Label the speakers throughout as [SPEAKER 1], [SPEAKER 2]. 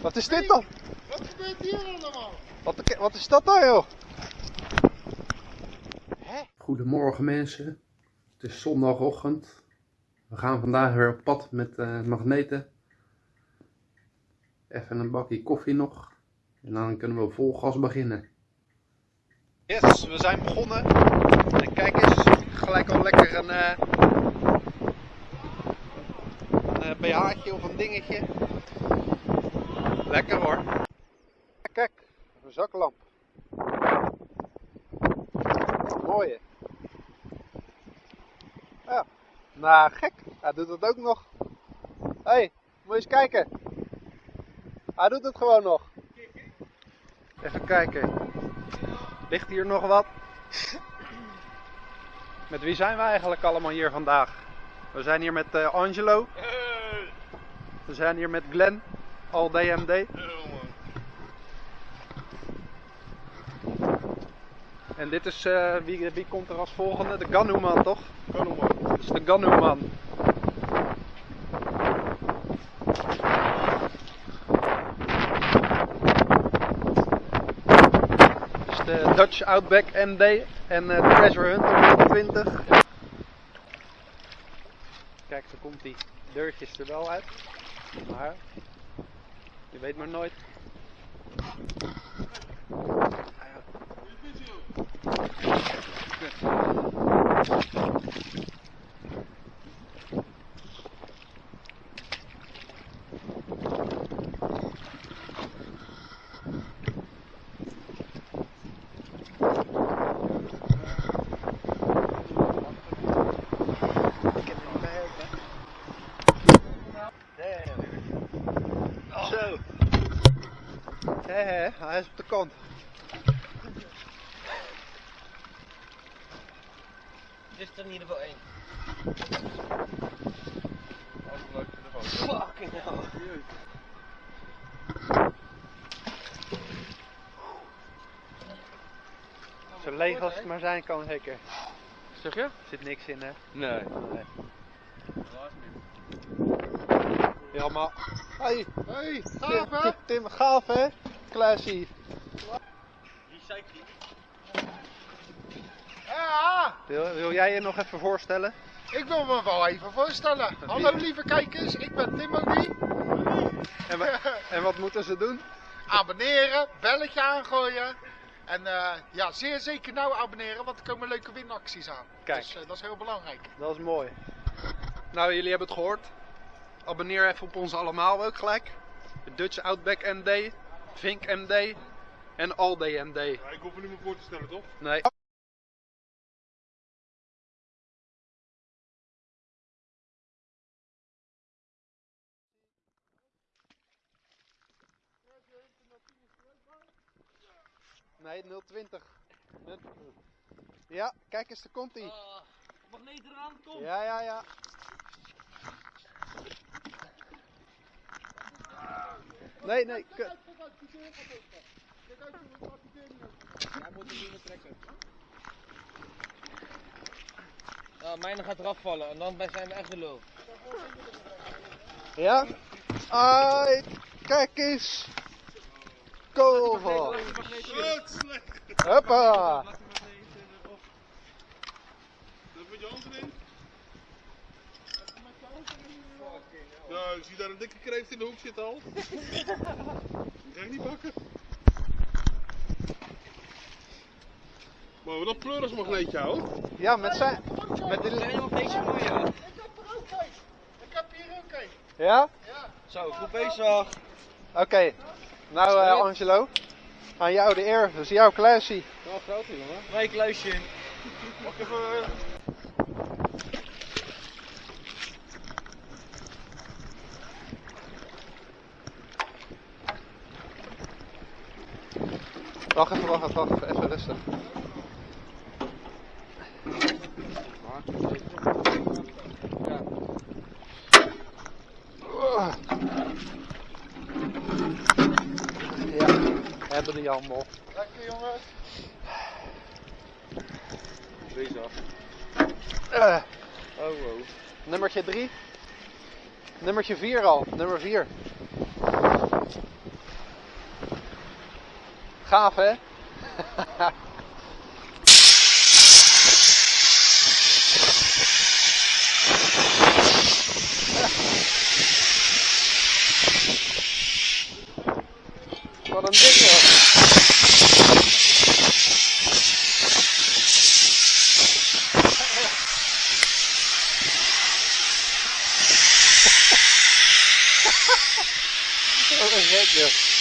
[SPEAKER 1] Wat is dit dan?
[SPEAKER 2] Wat gebeurt hier allemaal?
[SPEAKER 1] Wat, wat is dat dan joh?
[SPEAKER 3] Goedemorgen mensen, het is zondagochtend. We gaan vandaag weer op pad met uh, magneten. Even een bakje koffie nog. En dan kunnen we vol gas beginnen.
[SPEAKER 1] Yes, we zijn begonnen. En kijk eens, gelijk al lekker een, uh, een uh, BH'tje of een dingetje. Lekker hoor. Kijk, een zaklamp. Mooie. Ja, nou gek, hij doet het ook nog. Hé, hey, moet je eens kijken. Hij doet het gewoon nog. Even kijken. Ligt hier nog wat? Met wie zijn we eigenlijk allemaal hier vandaag? We zijn hier met uh, Angelo. We zijn hier met Glenn, al DMD. En dit is, uh, wie, wie komt er als volgende? De Ganuman toch?
[SPEAKER 2] Ganuman.
[SPEAKER 1] Dit is de Ganuman. de Dutch Outback MD en uh, Treasure Hunter 20. Kijk, zo komt die deurtjes er wel uit. Maar je weet maar nooit. Hé, hij is op de kant.
[SPEAKER 4] Dit is er in ieder geval één.
[SPEAKER 2] leuk voor de foto.
[SPEAKER 4] Fucking hell.
[SPEAKER 1] Zo leeg als het maar zijn kan, zeker.
[SPEAKER 2] Zeg je?
[SPEAKER 1] Er zit niks in, hè?
[SPEAKER 2] Nee.
[SPEAKER 1] Nee. Helemaal. Hey,
[SPEAKER 2] Hey,
[SPEAKER 1] Tim,
[SPEAKER 2] gaaf hè?
[SPEAKER 1] Tim, Tim, gaaf hè? Klaasie.
[SPEAKER 4] Recycling.
[SPEAKER 2] Ja,
[SPEAKER 1] Wil, wil jij je nog even voorstellen?
[SPEAKER 2] ik wil me wel even voorstellen. Hallo lieve kijkers, ik ben Timothy.
[SPEAKER 1] En, en wat moeten ze doen?
[SPEAKER 2] Abonneren, belletje aangooien. En eh, ja, zeer zeker nou abonneren, want er komen leuke winacties aan.
[SPEAKER 1] Kijk.
[SPEAKER 2] Dus dat is heel belangrijk.
[SPEAKER 1] Dat is mooi. Nou, jullie hebben het gehoord. Abonneer even op ons allemaal ook gelijk. De Dutch Outback MD, Vink MD en Alde MD.
[SPEAKER 2] ik hoef er niet meer voor te stellen, toch?
[SPEAKER 1] Nee. Nee, 020. Ja, kijk eens, daar komt ie.
[SPEAKER 4] magneet eraan, kom.
[SPEAKER 1] Ja, ja, ja. Nee, nee. k-
[SPEAKER 4] Ja, mijne gaat eraf vallen en dan zijn we echt de lul.
[SPEAKER 1] Ja? Ai, kijk eens. Koval. Hoppa.
[SPEAKER 2] Dat met je hand erin. Ja, ik zie daar een dikke kreeft in de hoek zitten al. Die ga ik niet pakken. Maar we dat pleurismagneetje houden.
[SPEAKER 1] Ja, met zijn... Met de...
[SPEAKER 4] nog deze mooie?
[SPEAKER 2] Ik heb er ook een. Ik heb hier ook een.
[SPEAKER 1] Ja?
[SPEAKER 4] Zo, goed bezig.
[SPEAKER 1] Oké. Nou, eh, Angelo. Aan jou de eer. Dat is jouw kluisie.
[SPEAKER 2] Wel groot jongen.
[SPEAKER 4] Nee, kluisje.
[SPEAKER 2] Mag ik even...
[SPEAKER 1] Wacht even, wacht even, wacht even. Even rustig. Ja, hebben die allemaal.
[SPEAKER 2] Lekker jongens.
[SPEAKER 4] Bezig.
[SPEAKER 1] Eh,
[SPEAKER 4] Oh, wow.
[SPEAKER 1] nummertje 3. Nummertje 4 al. Nummer 4.
[SPEAKER 4] Gaaf hè? Wat een ding. Wat een gek joh.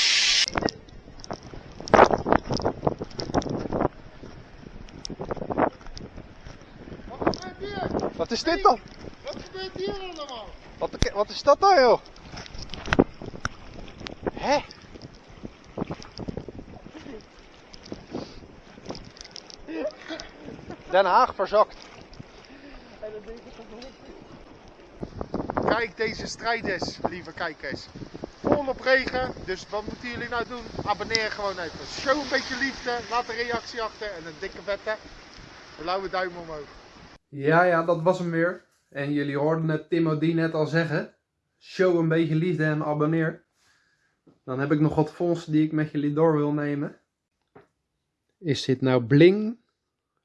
[SPEAKER 2] Wat
[SPEAKER 4] is dit dan?
[SPEAKER 2] Wat gebeurt hier allemaal?
[SPEAKER 4] Wat, wat is dat dan joh? Hè? Den Haag verzakt.
[SPEAKER 2] Kijk deze strijders, lieve kijkers. Volop regen, dus wat moeten jullie nou doen? Abonneer gewoon even. Show een beetje liefde, laat een reactie achter en een dikke vette blauwe duim omhoog.
[SPEAKER 1] Ja, ja, dat was hem weer. En jullie hoorden het Timo die net al zeggen. Show een beetje liefde en abonneer. Dan heb ik nog wat fondsen die ik met jullie door wil nemen. Is dit nou bling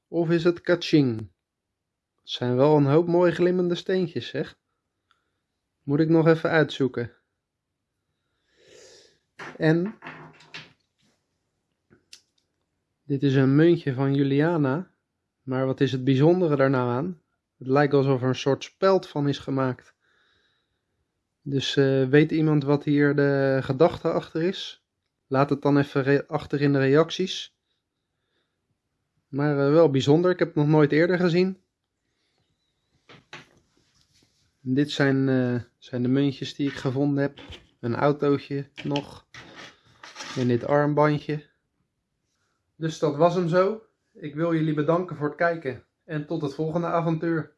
[SPEAKER 1] of is het kaching? Het zijn wel een hoop mooi glimmende steentjes, zeg. Moet ik nog even uitzoeken. En dit is een muntje van Juliana. Maar wat is het bijzondere daar nou aan? Het lijkt alsof er een soort speld van is gemaakt. Dus eh, weet iemand wat hier de gedachte achter is? Laat het dan even achter in de reacties. Maar eh, wel bijzonder, ik heb het nog nooit eerder gezien. En dit zijn, eh, zijn de muntjes die ik gevonden heb. Een autootje nog. En dit armbandje. Dus dat was hem zo. Ik wil jullie bedanken voor het kijken en tot het volgende avontuur.